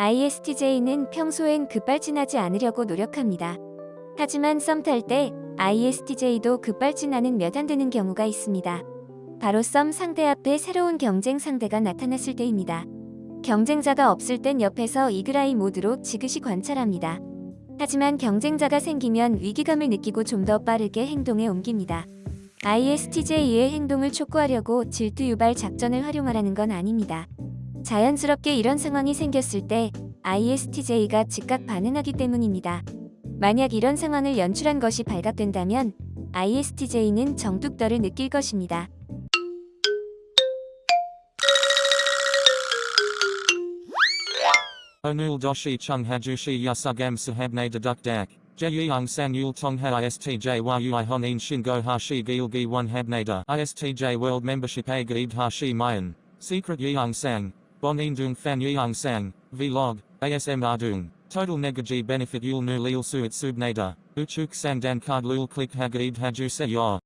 ISTJ는 평소엔 급발진하지 않으려고 노력합니다. 하지만 썸 탈 때 ISTJ도 급발진하는 몇 안 되는 경우가 있습니다. 바로 썸 상대 앞에 새로운 경쟁 상대가 나타났을 때입니다. 경쟁자가 없을 땐 옆에서 이그라이 모드로 지그시 관찰합니다. 하지만 경쟁자가 생기면 위기감을 느끼고 좀 더 빠르게 행동에 옮깁니다. ISTJ의 행동을 촉구하려고 질투 유발 작전을 활용하라는 건 아닙니다. 자연스럽게 이런 상황이 생겼을 때 ISTJ가 즉각 반응하기 때문입니다. 만약 이런 상황을 연출한 것이 발각된다면 ISTJ는 정뚝떨을 느낄 것입니다. Doshi chung hajushi yasugam sahabne deduk dak. Jeyung san yul tongha istj world membership hashi mayan. Secret yeung Bonin dung fan yeung sang. Vlog. ASM ardung. Total negaji benefit yul nu lil suit subnada. Uchuk sang dan card lul click hagaid haju se yor.